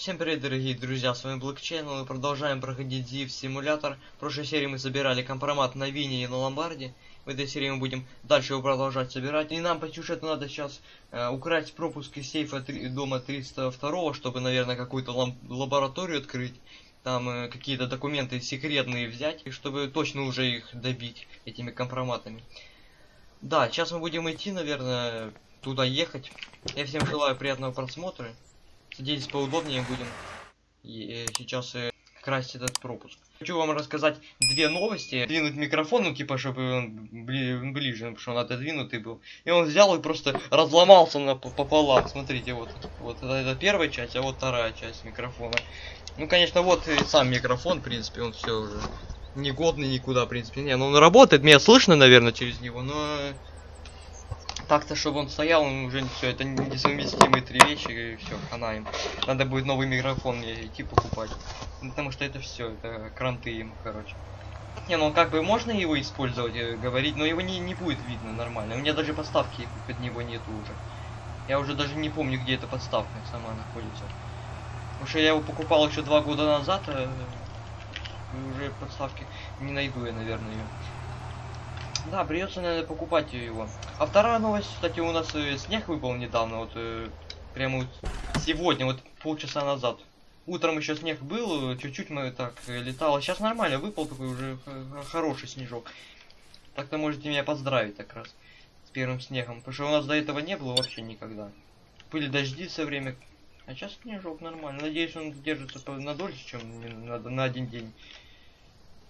Всем привет, дорогие друзья, с вами Блокчейн, мы продолжаем проходить ZIF симулятор. В прошлой серии мы собирали компромат на Вине и на Ломбарде. В этой серии мы будем дальше его продолжать собирать. И нам по сюжету надо сейчас э, украсть пропуск из сейфа три, дома 302, чтобы, наверное, какую-то лабораторию открыть. Там э, какие-то документы секретные взять, и чтобы точно уже их добить этими компроматами. Да, сейчас мы будем идти, наверное, туда ехать. Я всем желаю приятного просмотра. Сидеть поудобнее будем. И э, сейчас э, красть этот пропуск. Хочу вам рассказать две новости. Двинуть микрофон, ну типа, чтобы он бли ближе, потому что он отодвинутый был. И он взял и просто разломался на пополам. Смотрите, вот. Вот это, это первая часть, а вот вторая часть микрофона. Ну, конечно, вот и сам микрофон, в принципе, он все уже негодный никуда, в принципе. Не, ну он работает, меня слышно, наверное, через него, но так-то, чтобы он стоял, он уже все, это несовместимые три вещи, и все, хана им. Надо будет новый микрофон идти покупать. Потому что это все, это кранты им, короче. Не, ну как бы можно его использовать, э, говорить, но его не, не будет видно нормально. У меня даже подставки под него нету уже. Я уже даже не помню, где эта подставка сама находится. Потому что я его покупал еще два года назад, а уже подставки не найду я, наверное, ее. Да, придется, наверное, покупать его. А вторая новость, кстати, у нас э, снег выпал недавно, вот э, прямо вот сегодня, вот полчаса назад. Утром еще снег был, чуть-чуть мы так э, летало. Сейчас нормально, выпал такой уже хороший снежок. Так-то можете меня поздравить как раз с первым снегом. Потому что у нас до этого не было вообще никогда. Были дожди все время. А сейчас снежок нормально. Надеюсь, он держится на дольше, чем на, на один день.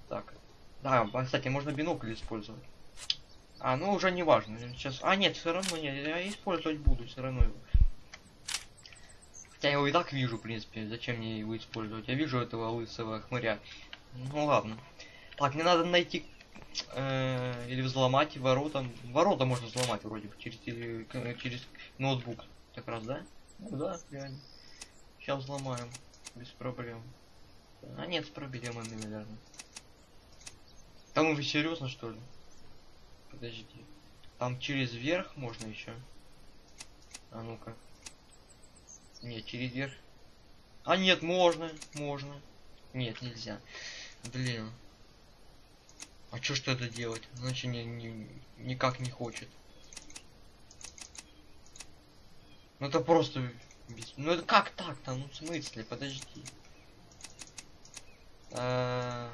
Так. Да, кстати, можно бинокль использовать. А, ну уже не важно. Сейчас. А, нет, все равно нет. Я использовать буду все равно его. Хотя я его и так вижу, в принципе. Зачем мне его использовать? Я вижу этого лысого хмыря. Ну ладно. Так, мне надо найти э, или взломать ворота. Ворота можно взломать вроде через, через ноутбук. Так раз, да? Ну да, реально. Сейчас взломаем. Без проблем. А нет, с проблемами, наверное. Там уже серьезно что ли? Подожди. Там через верх можно еще. А ну-ка. Нет, через верх. А нет, можно, можно. Нет, нельзя. Блин. А что что это делать? Значит, не, не, никак не хочет. Ну это просто... Ну это как так-то? Ну в смысле? Подожди. А,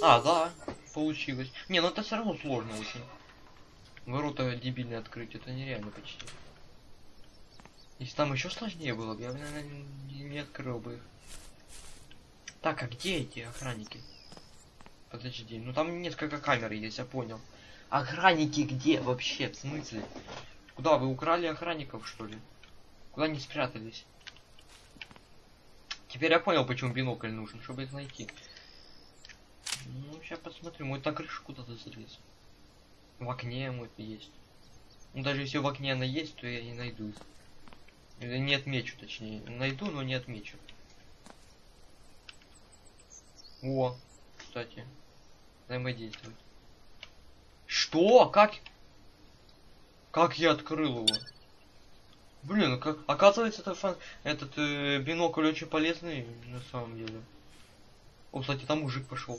а да получилось. Не, ну это все равно сложно очень. Ворота дебильно открыть, это нереально почти. Если там еще сложнее было бы, я бы, наверное, не открыл бы их. Так, а где эти охранники? Подожди, ну там несколько камер есть, я понял. Охранники где вообще? В смысле? Куда вы украли охранников, что ли? Куда они спрятались? Теперь я понял, почему бинокль нужен, чтобы их найти. Сейчас посмотрим. Может, на крышу куда-то залез. В окне может есть. Ну, даже если в окне она есть, то я не найду. Или не отмечу, точнее. Найду, но не отмечу. О, кстати. Взаимодействовать. Что? Как? Как я открыл его? Блин, как оказывается это фан... этот э, бинокль очень полезный на самом деле. О, кстати, там мужик пошел.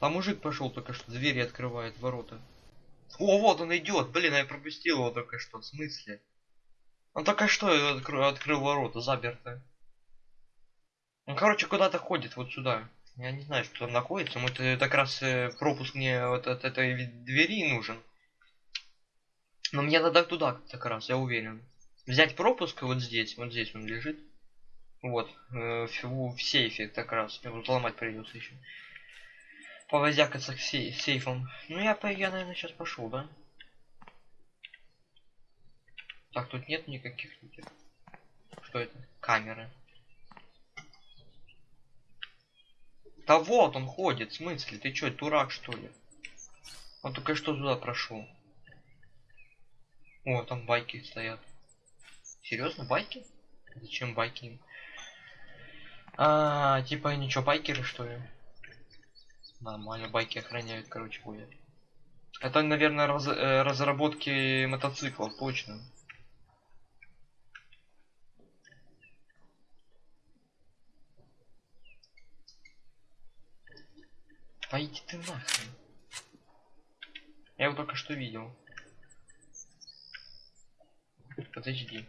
А мужик пошел только что, двери открывает, ворота. О, вот он идет. Блин, я пропустил его только что. В смысле? Он только что открыл, открыл ворота, заперты. Он, короче, куда-то ходит вот сюда. Я не знаю, что там находится. Вот это как раз э, пропуск мне вот от этой двери нужен. Но мне надо туда как раз, я уверен. Взять пропуск вот здесь, вот здесь он лежит. Вот, э, в, в сейфе как раз. Его взломать придется еще повозякаться к сей сейфам. Ну я, я, наверное, сейчас пошел, да? Так, тут нет никаких... Что это? Камеры. Да вот он ходит, в смысле? Ты чё, дурак что ли? Он только что туда прошел. О, там байки стоят. Серьезно, байки? Зачем байки? А, типа ничего, байкеры что ли? Нормально, байки охраняют, короче, будет. Это, наверное, раз, э, разработки мотоциклов, точно. Да иди ты нахрен. Я его только что видел. Подожди.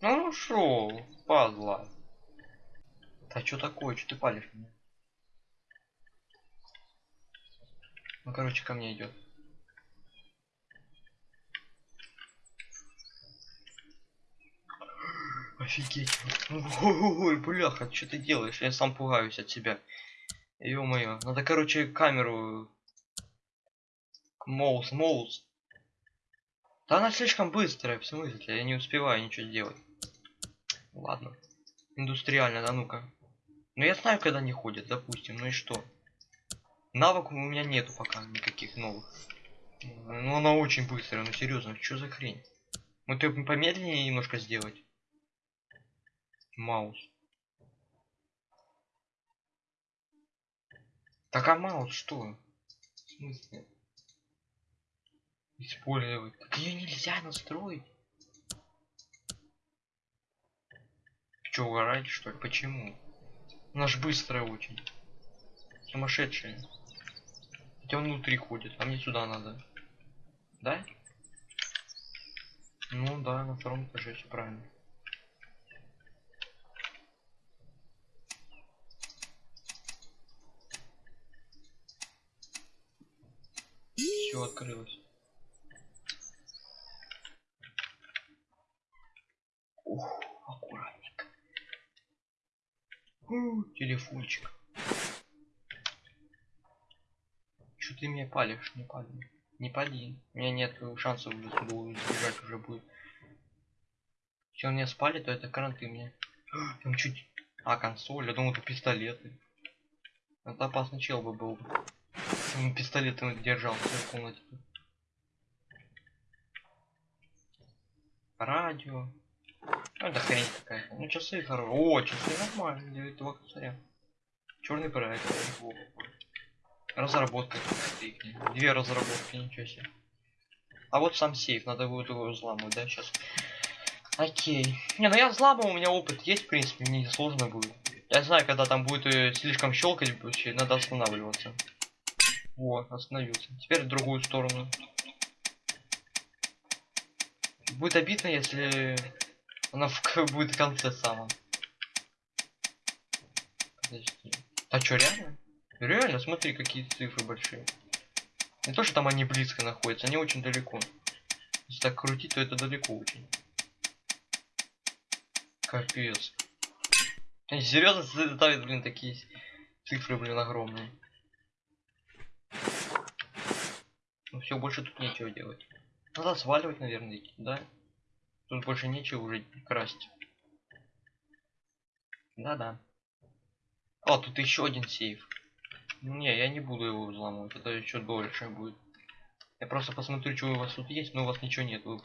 Ну, шоу, падла. А что такое? Что ты палишь меня? Ну короче, ко мне идет. Офигеть. Ой, бляха, что ты делаешь? Я сам пугаюсь от себя. Ё-моё. Надо, короче, камеру... Моус, моус. Да она слишком быстрая, в смысле? Я не успеваю ничего сделать. Ладно. Индустриально, да ну-ка. Ну я знаю, когда не ходят, допустим. Ну и что? Навыков у меня нету пока никаких новых. Ну она очень быстрая, ну серьезно, что за хрень? Вот ее помедленнее немножко сделать. Маус. Так а маус что? В смысле? Использовать. Так ее нельзя настроить. Че, угораете что ли? Почему? Она ж быстрая очень. Сумасшедшая. Хотя он внутри ходит, а мне сюда надо. Да? Ну да, на втором этаже все правильно. Все открылось. Ух, аккуратненько. У, телефончик. Что ты меня палишь? Не пали. Не пали. У меня нет шансов избежать уже будет. Если он меня спалит, то это кранты мне. Там чуть... А, консоль. Я думал, это пистолеты. Это опасный чел бы был. Он пистолетом держал в комнате. Радио. Ну, это хрень какая-то. Ну, часы хорошие. О, часы нормально, для этого косаря. Черный проект. Разработка. Две разработки, ничего себе. А вот сам сейф, надо будет его взламывать, да, сейчас. Окей. Не, ну я взламывал, у меня опыт есть, в принципе, мне не сложно будет. Я знаю, когда там будет э, слишком щелкать, надо останавливаться. Вот, остановился. Теперь в другую сторону. Будет обидно, если она в, будет в конце самом. Подожди. А чё, реально? Реально, смотри, какие цифры большие. Не то, что там они близко находятся, они очень далеко. Если так крутить, то это далеко очень. Капец. Они серьезно ставят, блин, такие цифры, блин, огромные. Ну все, больше тут нечего делать. Надо сваливать, наверное, да? Тут больше нечего уже красть. Да-да. О, тут еще один сейф. Не, я не буду его взламывать, это еще дольше будет. Я просто посмотрю, что у вас тут есть, но у вас ничего нет, вы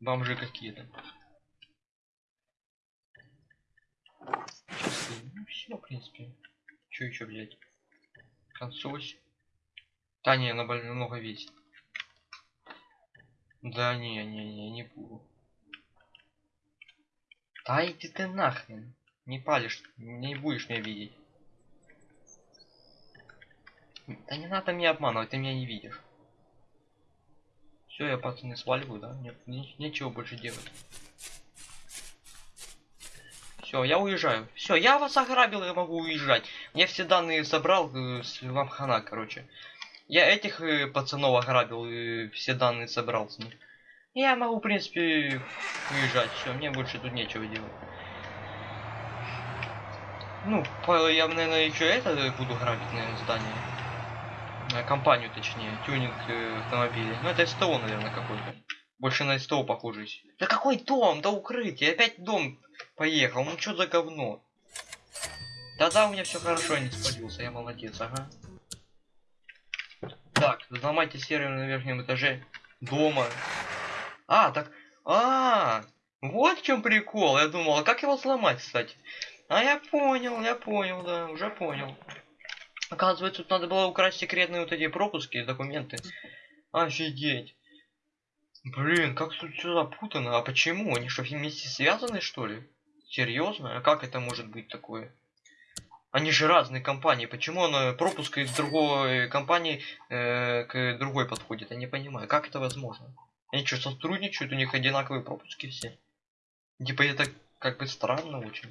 бомжи какие-то. Ну все, в принципе. Что еще взять? Консоль. Да не, она много весит. Да не, не, не, не буду. Да иди ты нахрен. Не палишь, не будешь меня видеть. Да не надо меня обманывать, ты меня не видишь. Все, я пацаны сваливаю, да? Нет, не, нечего больше делать. Все, я уезжаю. Все, я вас ограбил, я могу уезжать. Я все данные собрал, э, с, вам хана, короче. Я этих э, пацанов ограбил, и все данные собрал с них. Я могу, в принципе, уезжать. Все, мне больше тут нечего делать. Ну, я, наверное, еще это буду грабить, наверное, здание. Э, компанию, точнее, тюнинг э, автомобилей. Ну, это СТО, наверное, какой-то. Больше на СТО похожий. Да какой дом? Да укрытие. Опять дом поехал. Ну, что за говно? Да-да, у меня все хорошо, не спалился. Я молодец, ага. Так, взломайте сервер на верхнем этаже дома. А, так... А, вот в чем прикол. Я думал, а как его сломать, кстати? А я понял, я понял, да, уже понял. Оказывается, тут надо было украсть секретные вот эти пропуски, документы. Офигеть. Блин, как тут все запутано. А почему? Они что, вместе связаны, что ли? Серьезно? А как это может быть такое? Они же разные компании. Почему он пропуск из другой компании э, к другой подходит? Я не понимаю. Как это возможно? Они что, сотрудничают? У них одинаковые пропуски все. Типа это как бы странно очень.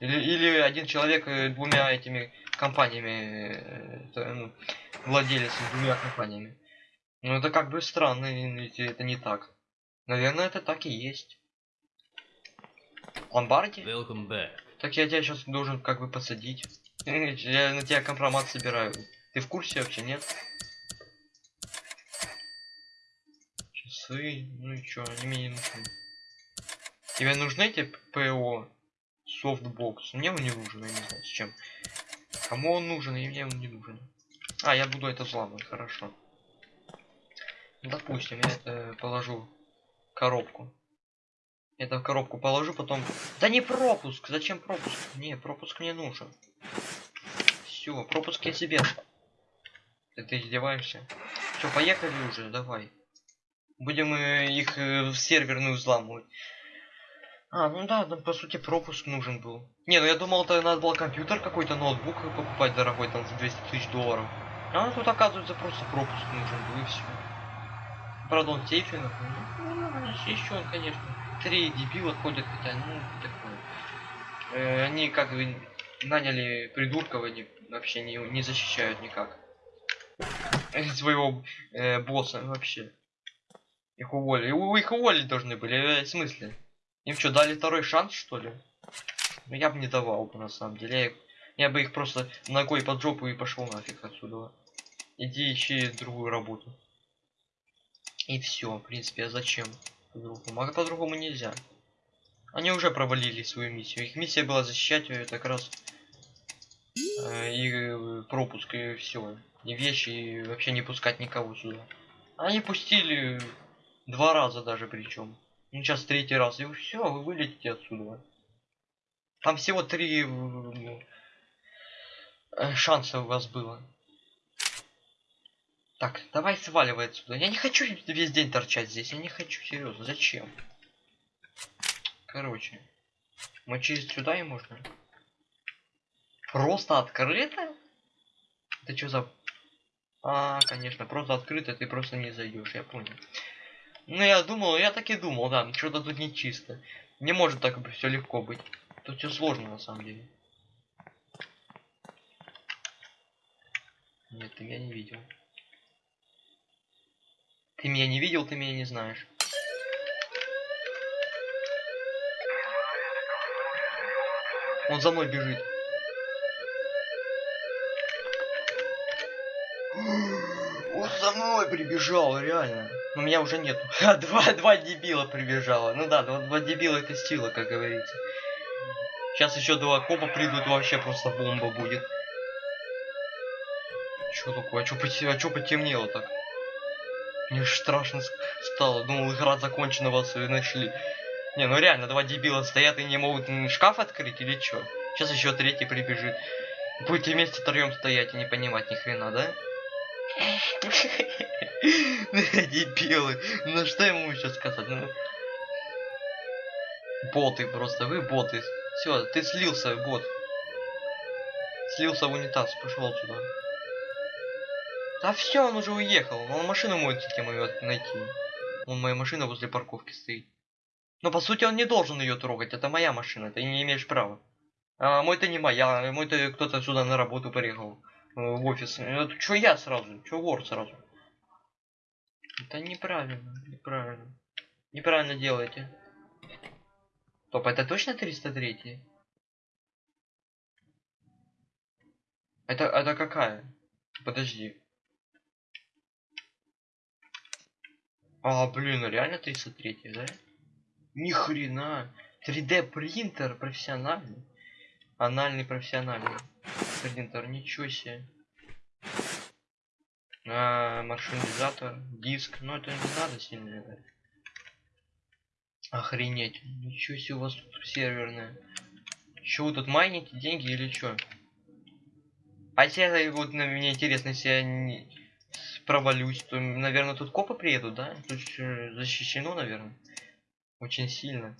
Или, или один человек э, двумя этими компаниями, э, ну, владелец двумя компаниями. Ну это как бы странно, если это не так. Наверное, это так и есть. Ломбарди? Welcome back. Так я тебя сейчас должен как бы посадить. Я на тебя компромат собираю. Ты в курсе вообще, нет? Часы, ну и чё, они мне не нужны. Тебе нужны эти ПО? Софтбокс. Мне он не нужен, я не знаю с чем. Кому он нужен, и мне он не нужен. А, я буду это взламывать, хорошо. Допустим, я это положу коробку. Это в коробку положу, потом... Да не пропуск! Зачем пропуск? Не, пропуск мне нужен. Все, пропуск я себе. Ты, ты издеваешься? Все, поехали уже, давай. Будем э, их э, в серверную взламывать. А, ну да, там по сути пропуск нужен был. Не, ну я думал, это надо было компьютер какой-то, ноутбук покупать дорогой, там за 200 тысяч долларов. А тут оказывается просто пропуск нужен был и все. Правда он сейфе находится. Ну, еще он, конечно. Три дебила ходят, хотя, ну, такое. Э, они как бы наняли придурков, они вообще не, не защищают никак. Своего э, босса вообще. Их уволили. У, их уволить должны были, э, в смысле? Им что, дали второй шанс, что ли? Ну, я бы не давал бы, на самом деле. Я, я бы их просто ногой под жопу и пошел нафиг отсюда. Иди ищи другую работу. И все, в принципе, а зачем? По-другому. А по-другому нельзя. Они уже провалили свою миссию. Их миссия была защищать ее как раз э, и э, пропуск и все. И вещи, и вообще не пускать никого сюда. Они пустили два раза даже причем. Ну сейчас третий раз. И все, вы вылетите отсюда. Там всего три э, шанса у вас было. Так, давай сваливай отсюда. Я не хочу весь день торчать здесь. Я не хочу, серьезно. Зачем? Короче. Мы через сюда и можно. Просто открыто? Это что за... А, конечно, просто открыто, ты просто не зайдешь, я понял. Ну, я думал, я так и думал, да, что-то тут не чисто. Не может так все легко быть. Тут все сложно, на самом деле. Нет, ты меня не видел. Ты меня не видел, ты меня не знаешь. Он за мной бежит. Он за мной прибежал, реально. Но меня уже нету. два, два дебила прибежало. Ну да, два, два дебила это сила, как говорится. Сейчас еще два копа придут, вообще просто бомба будет. Чё такое? А поте... а чё потемнело так? Мне страшно стало. Думал, игра закончена, вас и нашли. Не, ну реально, два дебила стоят и не могут шкаф открыть или чё? Сейчас еще третий прибежит. Будете вместе втроем стоять и не понимать ни хрена, да? Дебилы. Ну что ему еще сказать? Ну... Боты просто, вы боты. Все, ты слился, бот. Слился в унитаз, пошел сюда. Да все, он уже уехал. Он машину может кем ее найти. Он моя машина возле парковки стоит. Но по сути он не должен ее трогать. Это моя машина, ты не имеешь права. А мой-то не моя, мой-то кто-то сюда на работу приехал. Э, в офис. Это что я сразу? Что вор сразу? Это неправильно, неправильно. Неправильно делаете. Топ, это точно 303? Это, это какая? Подожди. А, блин, ну реально 303, да? Ни хрена. 3D принтер профессиональный. Анальный профессиональный. Принтер, ничего себе. А, маршрутизатор, диск. Ну это не надо сильно играть. Охренеть. Ничего себе у вас тут серверная. Че вы тут майните деньги или что? А если вот на меня интересно, если я не провалюсь, то, наверное, тут копы приедут, да? Тут защищено, наверное. Очень сильно.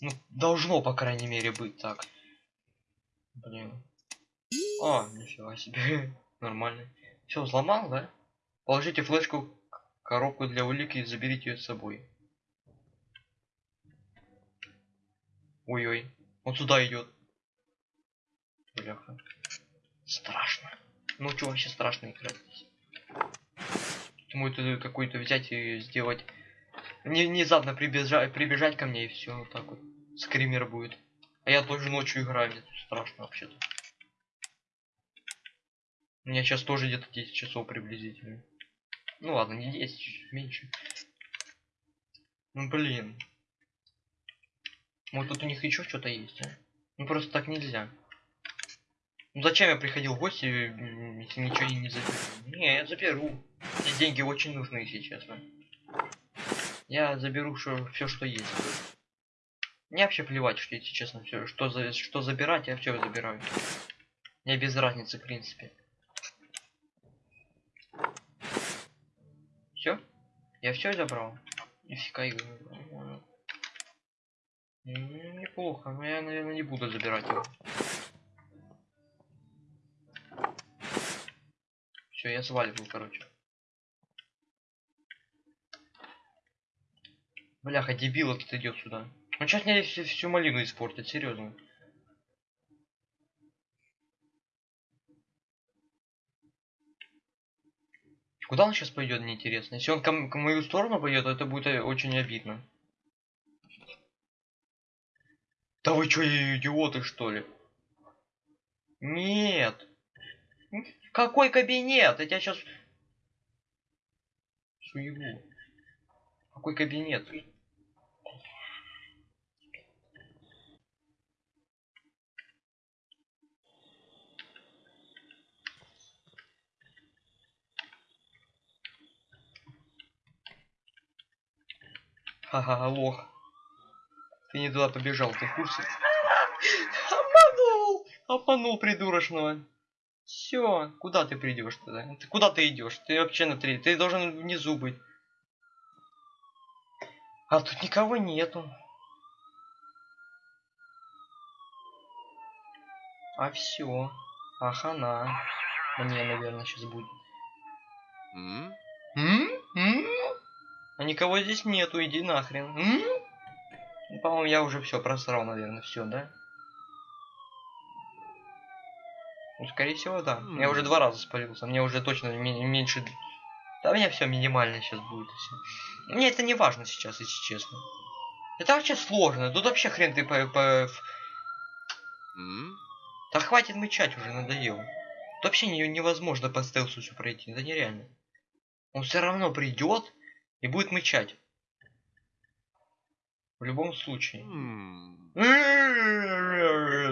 Ну, должно, по крайней мере, быть так. Блин. А, нифига себе. Нормально. Все, взломал, да? Положите флешку в коробку для улики и заберите ее с собой. Ой-ой. Он сюда идет. Бляха. Страшно. Ну что вообще страшно играть здесь? Думаю, это какой-то взять и сделать. Не, внезапно прибежать, прибежать ко мне и все вот так вот. Скример будет. А я тоже ночью играю, мне страшно вообще-то. У меня сейчас тоже где-то 10 часов приблизительно. Ну ладно, не 10, чуть меньше. Ну блин. Вот тут у них еще что-то есть, а? Ну просто так нельзя. Ну зачем я приходил в гости, если ничего не заберу? Не, я заберу. Эти деньги очень нужны, если честно. Я заберу все, что есть. Мне вообще плевать, что если честно, все, что за что забирать, я все забираю. Мне без разницы, в принципе. Все? Я все забрал. Нифига игру. Неплохо, но я, наверное, не буду забирать его. Все, я сваливаю, короче. Бляха, дебил этот идет сюда. Он сейчас мне всю, всю малину испортит, серьезно. Куда он сейчас пойдет, мне интересно. Если он к, к мою сторону пойдет, то это будет э, очень обидно. Да вы что, идиоты, что ли? Нет. Какой кабинет? Я тебя сейчас... Суеву. Какой кабинет? Ха-ха, лох. Ты не туда побежал, ты в курсе? Обманул! Обманул придурочного. Все, куда ты придешь тогда? Ты куда ты идешь? Ты вообще на три. Ты должен внизу быть. А тут никого нету. А все. Ахана. Мне, наверное, сейчас будет. М? М? М? А никого здесь нету, иди нахрен. Ну, по-моему, я уже все просрал, наверное, все, да? Ну, скорее всего, да. Mm. Я уже два раза спалился. Мне уже точно меньше... Да у меня все минимально сейчас будет. Все. Мне это не важно сейчас, если честно. Это вообще сложно. Тут вообще хрен ты по... по... Mm? Да хватит мычать уже, надоело. Тут вообще не, невозможно по стелсу все пройти. Это нереально. Он все равно придет, и будет мычать. В любом случае.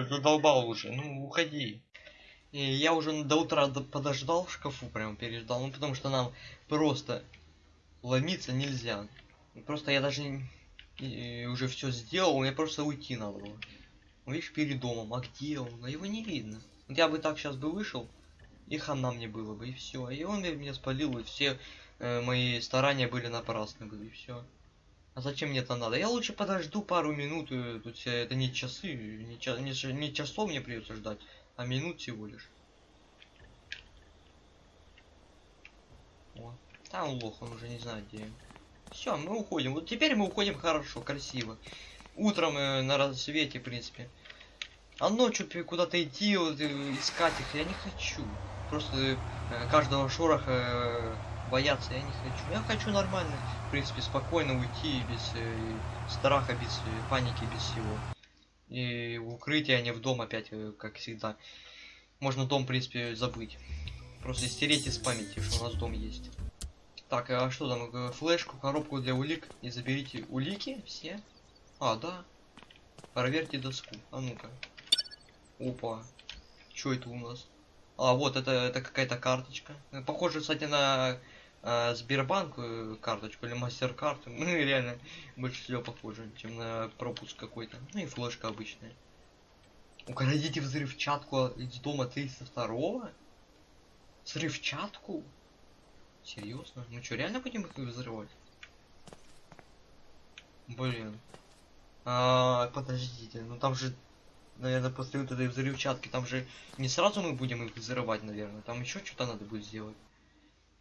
Задолбал уже. Ну, уходи. И я уже до утра подождал в шкафу, прям переждал. Ну, потому что нам просто ломиться нельзя. Просто я даже уже все сделал, мне просто уйти надо было. Ну, видишь, перед домом. А где он? А его не видно. Вот я бы так сейчас бы вышел, и хана мне было бы, и все. И он меня спалил, и все э, мои старания были напрасны и все. А зачем мне это надо? Я лучше подожду пару минут, э, тут это не часы, не, ча не, не часов мне придется ждать, а минут всего лишь. О, там лох, он уже не знает где. Все, мы уходим. Вот теперь мы уходим хорошо, красиво. Утром э, на рассвете, в принципе. А ночью куда-то идти, вот, э, искать их я не хочу. Просто э, каждого шороха э, бояться я не хочу. Я хочу нормально, в принципе, спокойно уйти, без э, страха, без э, паники, без всего. И укрытие, а не в дом опять, э, как всегда. Можно дом, в принципе, забыть. Просто стереть из памяти, что у нас дом есть. Так, а что там? Э, флешку, коробку для улик. И заберите улики все. А, да. Проверьте доску. А ну-ка. Опа. Что это у нас? А, вот, это, это какая-то карточка. Похоже, кстати, на э, Сбербанк карточку или мастер-карт. Ну, реально, больше всего похоже, чем на пропуск какой-то. Ну и флешка обычная. Украдите взрывчатку из дома 302 Взрывчатку? Серьезно? Мы что, реально будем их взрывать? Блин. А, подождите, ну там же наверное, после вот этой взрывчатки, там же не сразу мы будем их взрывать, наверное. Там еще что-то надо будет сделать.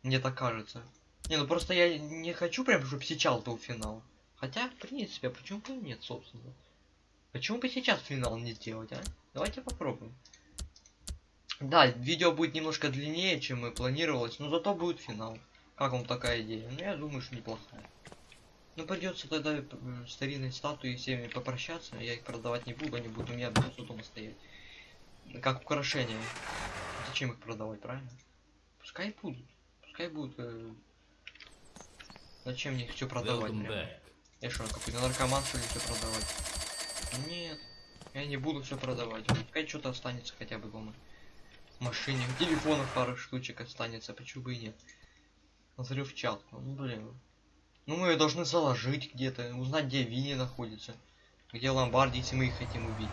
Мне так кажется. Не, ну просто я не хочу прям, чтобы сейчас был финал. Хотя, в принципе, а почему бы и нет, собственно. Почему бы сейчас финал не сделать, а? Давайте попробуем. Да, видео будет немножко длиннее, чем мы планировалось, но зато будет финал. Как вам такая идея? Ну, я думаю, что неплохая. Ну, придется тогда старинные статуи всеми попрощаться. Я их продавать не буду, они будут у меня просто дома стоять. Как украшение. Зачем их продавать, правильно? Пускай будут. Пускай будут. Э... Зачем мне все продавать? Я что, какой-то наркоман, что ли, все продавать? Нет. Я не буду все продавать. Пускай что-то останется хотя бы дома. Машине. Телефонах пару штучек останется, почему бы и нет. Взрывчатку. Ну, блин. Ну, мы ее должны заложить где-то, узнать, где Винни находится. Где Ломбарди, если мы их хотим убить.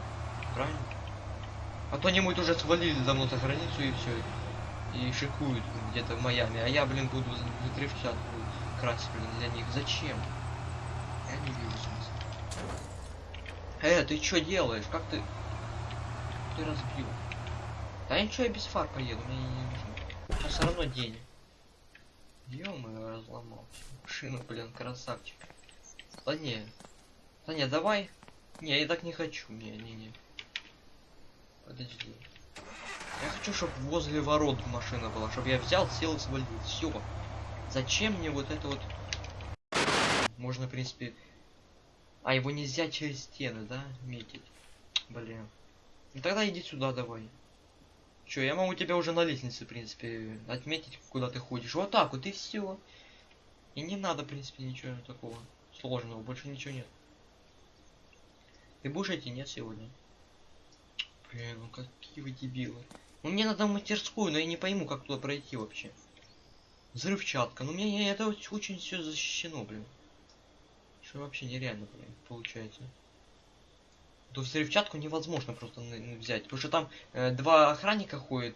Правильно? А то они уже свалили давно за границу и все. И шикуют где-то в Майами. А я, блин, буду взрывчатку красить, блин, для них. Зачем? Я не вижу смысла. Э, ты что делаешь? Как ты... Ты разбил. Да ничего, я без фар поеду, мне не нужно. Сейчас все равно день. Ё-моё, разломал. Шину, блин, красавчик. Да не. Да не, давай. Не, я так не хочу. Не, не, не. Подожди. Я хочу, чтобы возле ворот машина была, чтобы я взял, сел и свалил. Все. Зачем мне вот это вот? Можно, в принципе... А, его нельзя через стены, да, метить? Блин. Ну тогда иди сюда давай. Чё, я могу тебя уже на лестнице, в принципе, отметить, куда ты ходишь. Вот так вот, и все. И не надо, в принципе, ничего такого сложного, больше ничего нет. Ты будешь идти, нет, сегодня? Блин, ну какие вы дебилы. Ну мне надо в мастерскую, но я не пойму, как туда пройти вообще. Взрывчатка. Ну мне это очень все защищено, блин. Что вообще нереально, блин, получается. То взрывчатку невозможно просто взять. Потому что там э, два охранника ходят.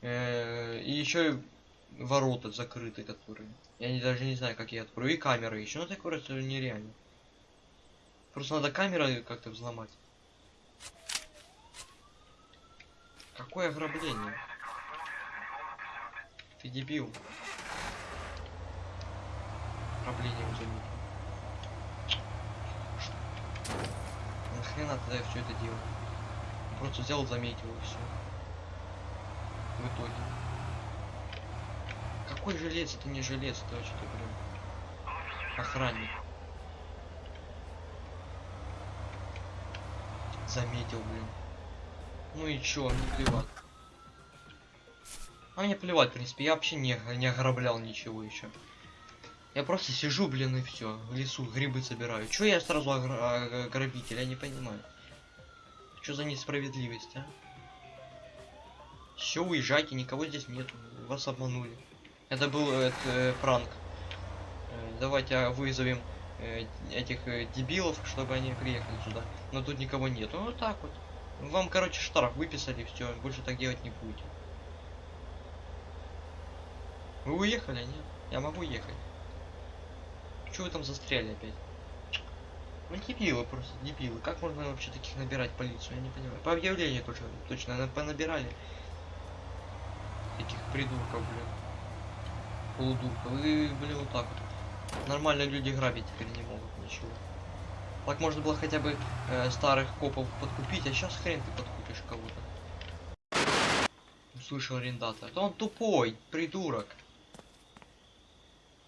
э, и еще ворота закрыты, которые. Я не, даже не знаю, как я открою. И камеры еще. Ну просто нереально. Просто надо камеры как-то взломать. Какое ограбление? Ты дебил. Ограбление уже нет. Нахрена тогда я все это делал? Просто взял, заметил и все. В итоге. Какой жилец? Это не жилец, это вообще-то, блин. Охранник. Заметил, блин. Ну и чё, мне плевать. А мне плевать, в принципе, я вообще не, не ограблял ничего еще. Я просто сижу, блин, и все. В лесу грибы собираю. Чё я сразу огра- а- грабитель? Я не понимаю. Что за несправедливость, а? Все, уезжайте, никого здесь нету. Вас обманули. Это был э, э, пранк. Э, давайте а, вызовем э, этих э, дебилов, чтобы они приехали сюда. Но тут никого нету. Ну, Вот так вот. Вам, короче, штраф выписали, все, больше так делать не будете. Вы уехали, нет? Я могу ехать. Чего вы там застряли опять? Ну дебилы просто, дебилы. Как можно вообще таких набирать полицию? Я не понимаю. По объявлению точно, точно на- понабирали. Этих придурков, блин. Полудурков. И, блин, вот так вот. Нормально люди грабить теперь не могут ничего. Так можно было хотя бы э, старых копов подкупить, а сейчас хрен ты подкупишь кого-то. Услышал арендатор. Да он тупой, придурок.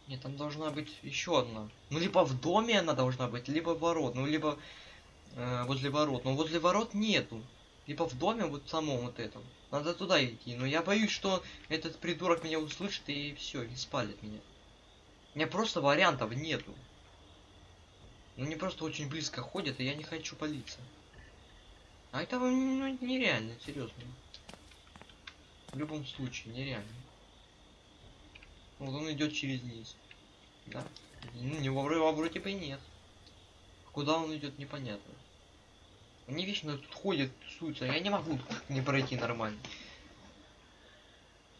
Нет, там должна быть еще одна. Ну, либо в доме она должна быть, либо ворот. Ну, либо э, возле ворот. Но возле ворот нету. Либо в доме, вот самом вот этом. Надо туда идти. Но я боюсь, что этот придурок меня услышит и все, и спалит меня. У меня просто вариантов нету. Ну, они просто очень близко ходят, и я не хочу палиться. А это ну, нереально, серьезно. В любом случае, нереально. Вот он идет через низ. Да? Ну, не вроде, вроде бы нет. Куда он идет, непонятно. Они вечно тут ходят, тусуются. Я не могу не пройти нормально.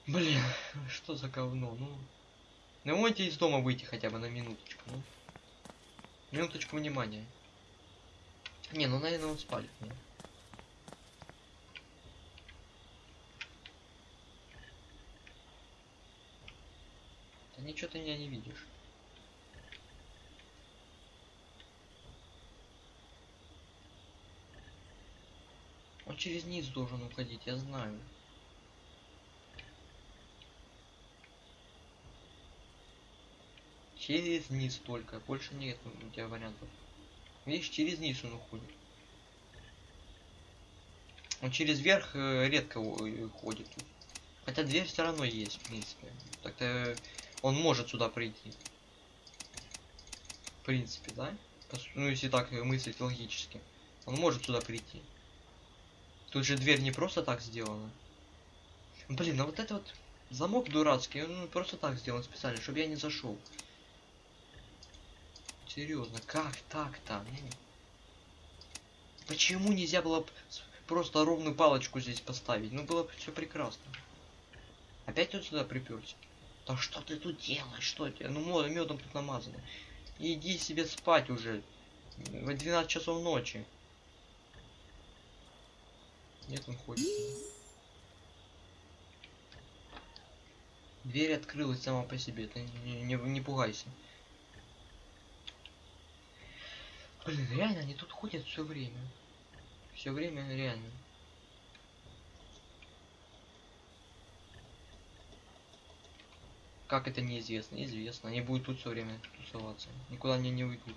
Блин, что за говно, ну. Ну можете из дома выйти хотя бы на минуточку, ну. Минуточку внимания. Не, ну, наверное, он спалит меня. Да ничего ты меня не видишь. Он через низ должен уходить, я знаю. Через низ только, больше нет у тебя вариантов. Видишь, через низ он уходит. Он через верх э, редко у- ходит. Хотя дверь все равно есть, в принципе. Так-то он может сюда прийти. В принципе, да? Ну, если так мыслить логически. Он может сюда прийти. Тут же дверь не просто так сделана. Блин, а вот это вот замок дурацкий, он просто так сделан специально, чтобы я не зашел. Серьезно, как так-то? Ну, Почему нельзя было просто ровную палочку здесь поставить? Ну было бы все прекрасно. Опять тут сюда приперся. Да что ты тут делаешь? Что тебе? Ну медом тут намазано. Иди себе спать уже. В 12 часов ночи. Нет, он ходит. Дверь открылась сама по себе. Ты не, не, не пугайся. Блин, реально, они тут ходят все время. Все время реально. Как это неизвестно? Известно. Они будут тут все время тусоваться. Никуда они не уйдут.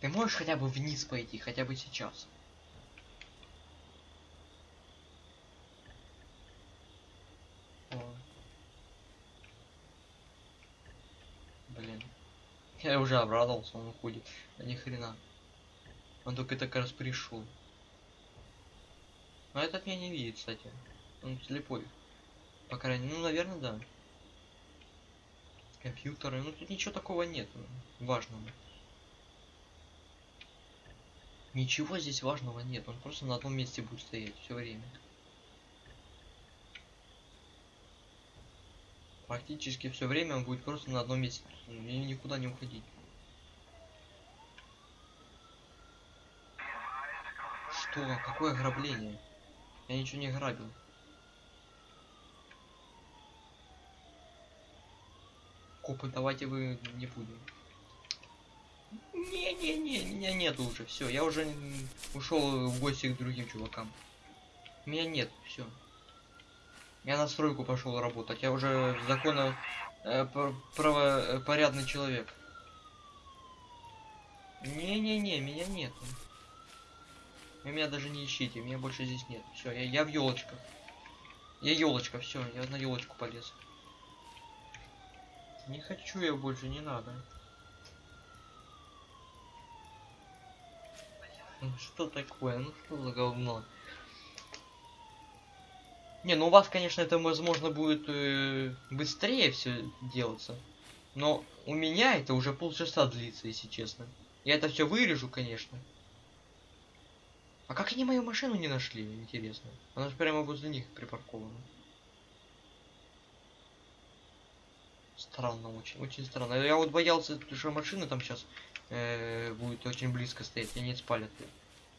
Ты можешь хотя бы вниз пойти, хотя бы сейчас? О. Блин. Я уже обрадовался, он уходит. Да ни хрена. Он только так раз пришел. Но этот меня не видит, кстати. Он слепой. По крайней мере, ну, наверное, да. Компьютеры. Ну, тут ничего такого нет ну, важного. Ничего здесь важного нет. Он просто на одном месте будет стоять все время. Практически все время он будет просто на одном месте и никуда не уходить. Что? Какое ограбление? Я ничего не грабил. Копы, давайте вы не будем. Не-не-не, меня нету уже, все, я уже ушел в гости к другим чувакам. Меня нет, все. Я на стройку пошел работать, я уже законно э, пр- правопорядный человек. Не-не-не, меня нету. Вы меня даже не ищите, меня больше здесь нет. Все, я, я в елочках. Я елочка, все, я на елочку полез. Не хочу я больше, не надо. Ну что такое? Ну что за говно? Не, ну у вас, конечно, это возможно будет э, быстрее все делаться. Но у меня это уже полчаса длится, если честно. Я это все вырежу, конечно. А как они мою машину не нашли, интересно? Она же прямо возле них припаркована. Странно очень, очень странно. Я вот боялся, что машина там сейчас будет очень близко стоять, и они спалят.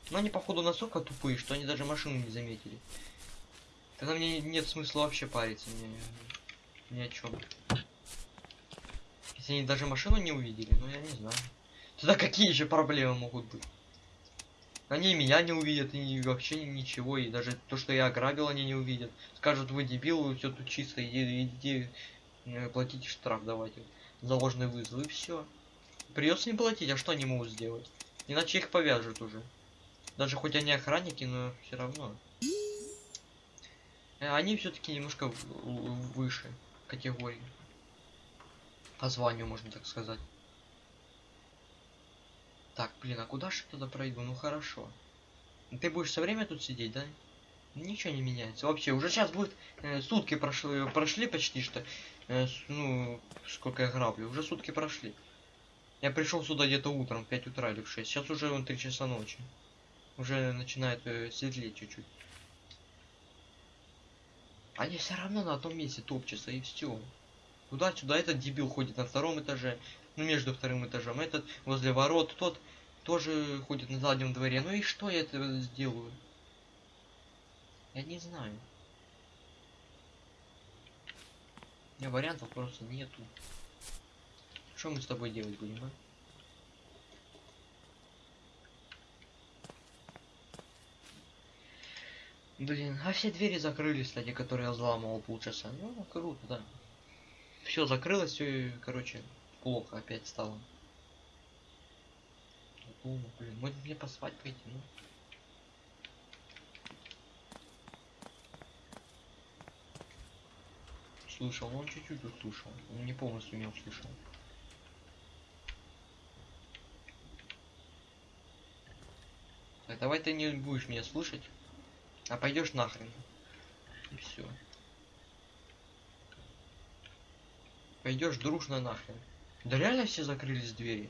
Но они походу настолько тупые, что они даже машину не заметили. Тогда мне нет смысла вообще париться ни, ни о чем. Если они даже машину не увидели, ну я не знаю. Тогда какие еще проблемы могут быть? Они меня не увидят, и вообще ничего, и даже то, что я ограбил, они не увидят. Скажут, вы дебил, все тут чисто, иди, иди э, платите штраф, давайте. За ложный вызов, и все. Придется не платить, а что они могут сделать? Иначе их повяжут уже. Даже хоть они охранники, но все равно. Э, Они все-таки немножко выше категории. По званию, можно так сказать. Так, блин, а куда же я тогда пройду? Ну хорошо. Ты будешь все время тут сидеть, да? Ничего не меняется. Вообще, уже сейчас будет э, сутки прошли, прошли почти что. Э, с- ну, сколько я граблю. Уже сутки прошли. Я пришел сюда где-то утром, в 5 утра или в 6. Сейчас уже вон 3 часа ночи. Уже начинает э, светлеть чуть-чуть. Они все равно на одном месте топчутся и все. Туда-сюда этот дебил ходит на втором этаже, ну между вторым этажом, этот возле ворот, тот тоже ходит на заднем дворе. Ну и что я это сделаю? Я не знаю. У меня вариантов просто нету. Что мы с тобой делать будем, а? Блин, а все двери закрылись, кстати, которые я взламывал полчаса. Ну, круто, да. Все закрылось, все, короче, плохо опять стало. Думаю, блин, может мне поспать пойти, ну. Слышал, он чуть-чуть услышал. Он не полностью меня услышал. Так, давай ты не будешь меня слушать, а пойдешь нахрен. И все. Пойдешь дружно нахрен. Да реально все закрылись двери.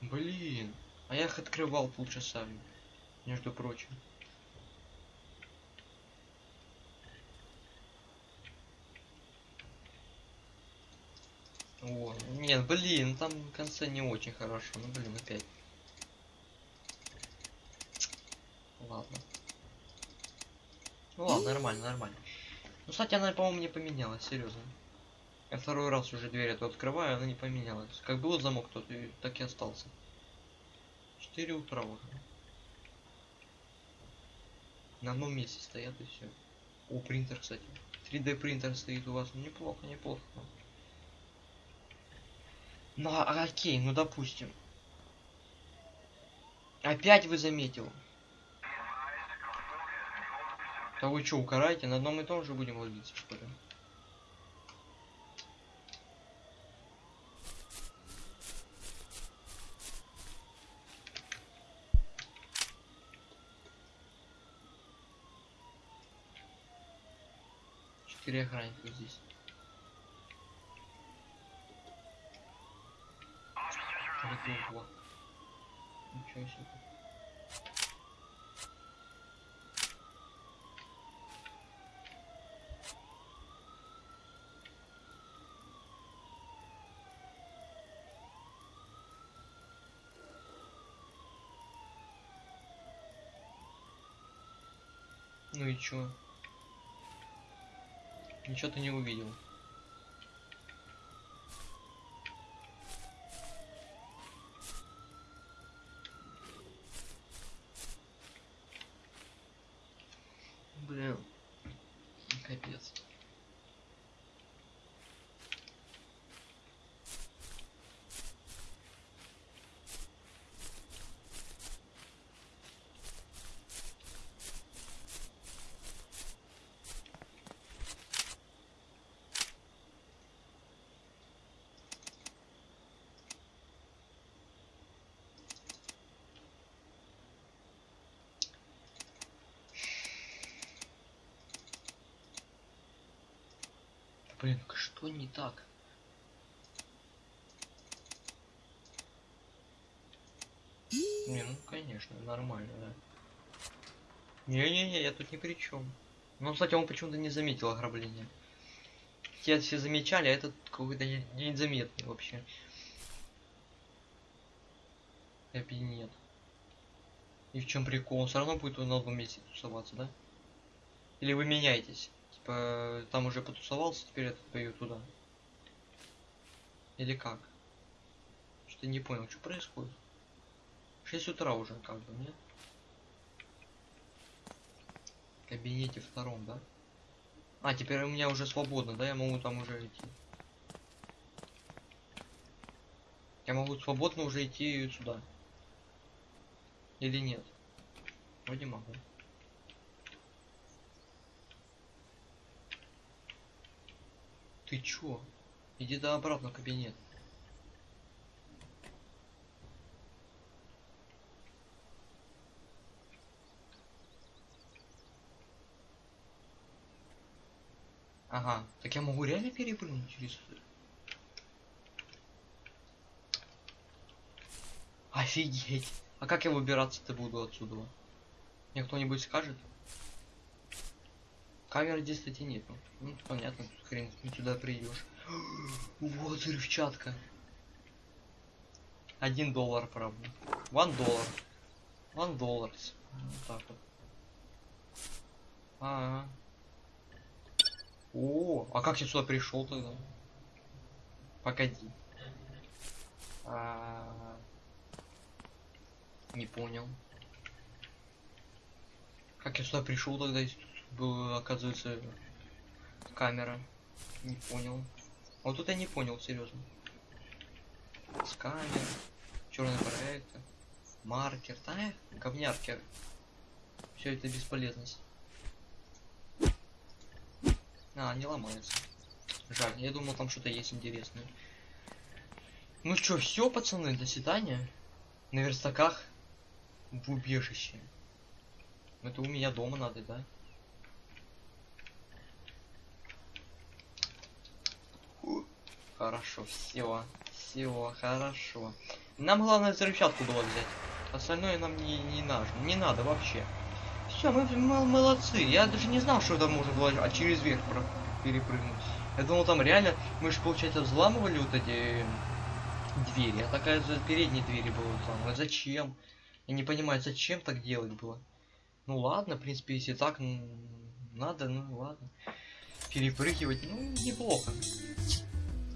Блин. А я их открывал полчаса, между прочим. О, нет, блин, там в конце не очень хорошо. Ну, блин, опять. Ладно. Ну ладно, нормально, нормально. Ну, кстати, она, по-моему, не поменялась, серьезно. Я второй раз уже дверь эту открываю, она не поменялась. Как был замок, тот и так и остался. 4 утра уже. На одном месте стоят и все. О, принтер, кстати. 3D принтер стоит у вас. Ну, неплохо, неплохо. Ну, окей, ну допустим. Опять вы заметил. Да вы что, укараете? На одном и том же будем ловиться, что ли? Четыре охранника здесь. Ничего себе. И чё? Ничего ты не увидел. Блин. Капец. Блин, что не так? Не, ну конечно, нормально, да. Не-не-не, я тут ни при чем. Ну, кстати, он почему-то не заметил ограбление. Те все замечали, а этот какой-то не- незаметный вообще. Кабинет. И в чем прикол? Он все равно будет на одном месте тусоваться, да? Или вы меняетесь? Типа, там уже потусовался, теперь этот пойдет туда. Или как? Что-то не понял, что происходит. 6 утра уже, как бы, нет? Кабинете втором, да? А, теперь у меня уже свободно, да? Я могу там уже идти. Я могу свободно уже идти сюда. Или нет? Вроде могу. Ты чё? Иди да обратно в кабинет. Ага, так я могу реально перепрыгнуть через? Офигеть. А как я выбираться-то буду отсюда? Мне кто-нибудь скажет? Камеры здесь, кстати, нету. Ну, понятно, тут хрен ты сюда придешь. Вот взрывчатка. Один доллар, правда. One доллар. One dollars. Вот так вот. А, -а, -а. О, а как я сюда пришел тогда? Погоди. А, Не понял. Как я сюда пришел тогда, если была, оказывается, камера? Не понял. Вот тут я не понял, серьезно. Сканер, черный проектор, маркер, да, говняркер. Все это бесполезность. А, не ломается. Жаль, я думал там что-то есть интересное. Ну что, все, пацаны, до свидания. На верстаках в убежище. Это у меня дома надо, да? Хорошо, все, все, хорошо. Нам главное взрывчатку было взять. Остальное нам не, не надо, не надо вообще. Все, мы, мы молодцы. Я даже не знал, что это можно было а через верх про перепрыгнуть. Я думал, там реально, мы же, получается, взламывали вот эти двери. А такая за передние двери было взламывать. Зачем? Я не понимаю, зачем так делать было. Ну ладно, в принципе, если так надо, ну ладно. Перепрыгивать, ну, неплохо.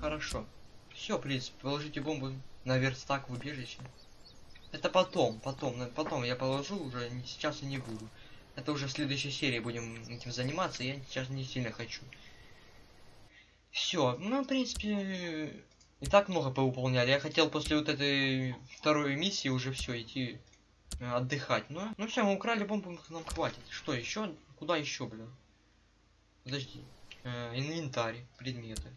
Хорошо. Все, в принципе, положите бомбу на верстак в убежище. Это потом, потом, потом я положу уже, сейчас и не буду. Это уже в следующей серии будем этим заниматься, я сейчас не сильно хочу. Все, ну, в принципе, и так много повыполняли. Я хотел после вот этой второй миссии уже все идти э, отдыхать. Но, ну все, мы украли бомбу, нам хватит. Что еще? Куда еще, блин? Подожди. Э, инвентарь, предметы.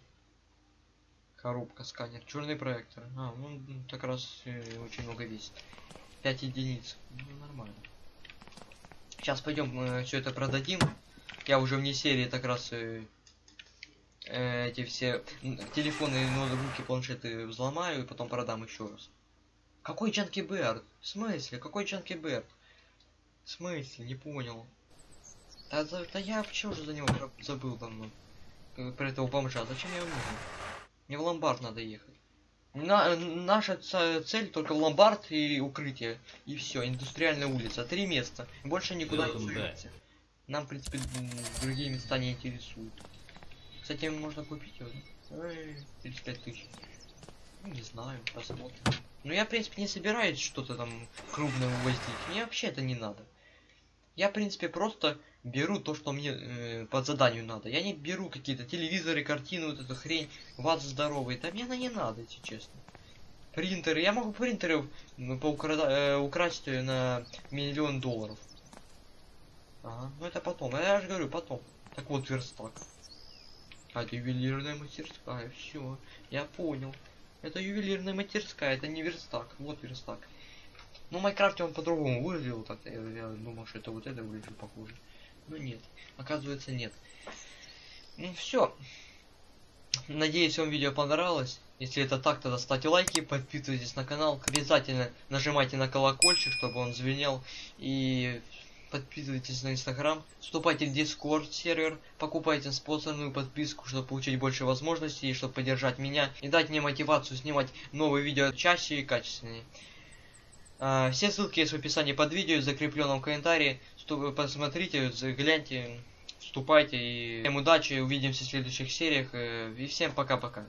Коробка, сканер, черный проектор. А, ну как раз э, очень много весит. 5 единиц. Ну, нормально. Сейчас пойдем э, все это продадим. Я уже вне серии так раз э, э, эти все телефоны, ноутбуки, планшеты взломаю и потом продам еще раз. Какой Джанки Берд? В смысле? Какой Джанки Берд? В смысле? Не понял. Да, да, да я вообще уже за него забыл давно. Про этого бомжа. Зачем я его нужен? Мне в ломбард надо ехать. На, наша цель только ломбард и укрытие. И все, индустриальная улица. Три места. Больше никуда не суете. Нам, в принципе, другие места не интересуют. Кстати, можно купить его. 35 тысяч. Ну, не знаю, посмотрим. Ну, я, в принципе, не собираюсь что-то там крупное увозить. Мне вообще это не надо. Я, в принципе, просто беру то, что мне э, по заданию надо. Я не беру какие-то телевизоры, картины, вот эту хрень, ват здоровый. Да мне она не надо, если честно. Принтеры. Я могу принтеры ну, поукра... э, украсть на миллион долларов. Ага, ну это потом. Я же говорю, потом. Так вот, верстак. А, это ювелирная мастерская. Все, я понял. Это ювелирная мастерская, это не верстак. Вот верстак. Ну, в Майнкрафте он по-другому выглядел, так я, я думал, что это вот это выглядит похоже. Но нет, оказывается нет. Ну все. Надеюсь, вам видео понравилось. Если это так, тогда ставьте лайки, подписывайтесь на канал, обязательно нажимайте на колокольчик, чтобы он звенел. И подписывайтесь на инстаграм, вступайте в дискорд сервер, покупайте спонсорную подписку, чтобы получить больше возможностей, чтобы поддержать меня и дать мне мотивацию снимать новые видео чаще и качественнее. А, все ссылки есть в описании под видео, в закрепленном комментарии. Посмотрите, гляньте, вступайте. И всем удачи, увидимся в следующих сериях. Э, и всем пока-пока.